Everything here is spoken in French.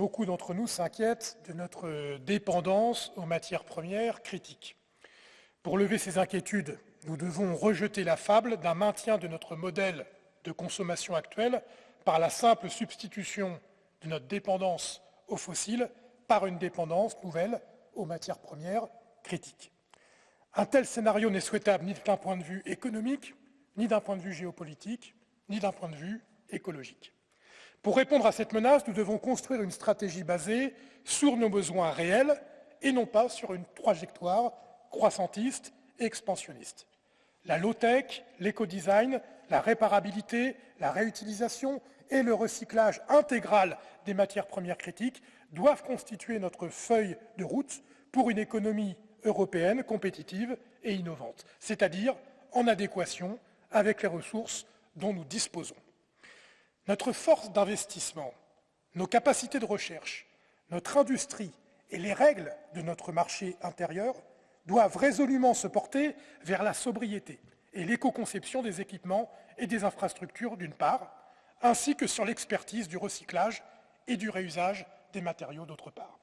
beaucoup d'entre nous s'inquiètent de notre dépendance aux matières premières critiques. Pour lever ces inquiétudes, nous devons rejeter la fable d'un maintien de notre modèle de consommation actuel par la simple substitution de notre dépendance aux fossiles par une dépendance nouvelle aux matières premières critiques. Un tel scénario n'est souhaitable ni d'un point de vue économique, ni d'un point de vue géopolitique, ni d'un point de vue écologique. Pour répondre à cette menace, nous devons construire une stratégie basée sur nos besoins réels et non pas sur une trajectoire croissantiste et expansionniste. La low-tech, l'éco-design, la réparabilité, la réutilisation et le recyclage intégral des matières premières critiques doivent constituer notre feuille de route pour une économie européenne compétitive et innovante, c'est-à-dire en adéquation avec les ressources dont nous disposons. Notre force d'investissement, nos capacités de recherche, notre industrie et les règles de notre marché intérieur doivent résolument se porter vers la sobriété et l'éco-conception des équipements et des infrastructures d'une part, ainsi que sur l'expertise du recyclage et du réusage des matériaux d'autre part.